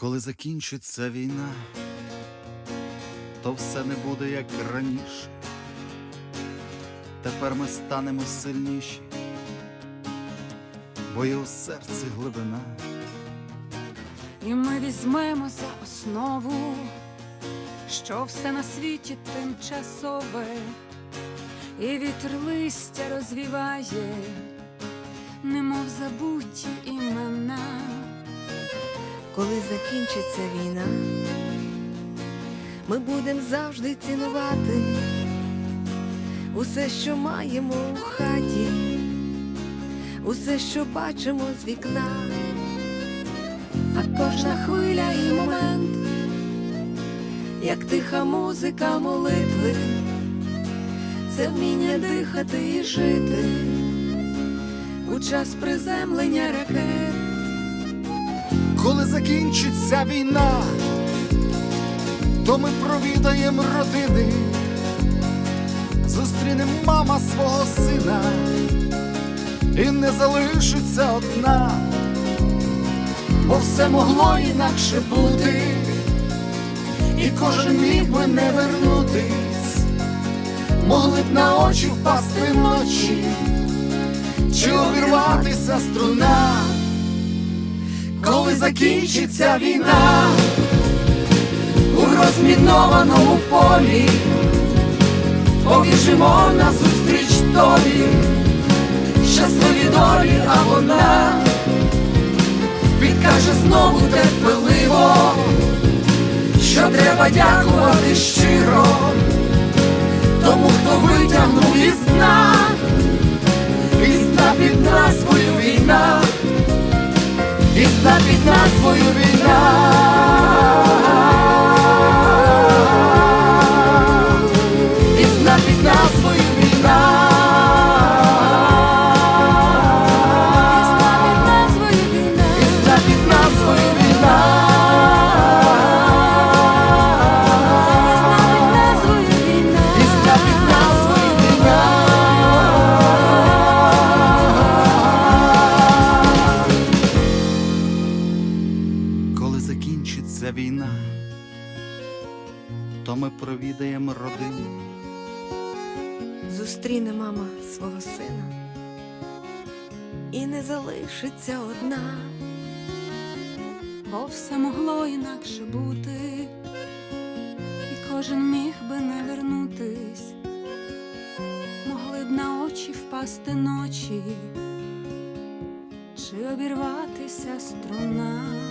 Коли закінчиться війна, то все не буде як раніше. Тепер ми станемо сильніші, бо є у серці глибина. І ми візьмемо за основу, що все на світі тимчасове, і вітер листя розвіває, немов забуті імена. Коли закінчиться війна, ми будемо завжди цінувати усе, що маємо у хаті, усе, що бачимо з вікна. А кожна хвиля і момент, як тиха музика молитви, це вміння дихати і жити у час приземлення ракет. Коли закінчиться війна, то ми провідаємо родини, зустрінемо мама свого сина. І не залишиться одна, бо все могло інакше бути, і кожен міг би не вернутись, могли б на очі впасти ночі, чи обірватися струна коли закінчиться війна. У розмінованому полі, побіжимо назустріч тобі, щасливі долі, а вона підкаже знову терпеливо, що треба дякувати щиро, тому хто витягнув із дна, зна під війна. І зна під Коли закінчиться війна, то ми провідаємо родини. Зустріне мама свого сина і не залишиться одна. Бо все могло інакше бути, і кожен міг би не вернутись, могли б на очі впасти ночі, чи обірватися струна.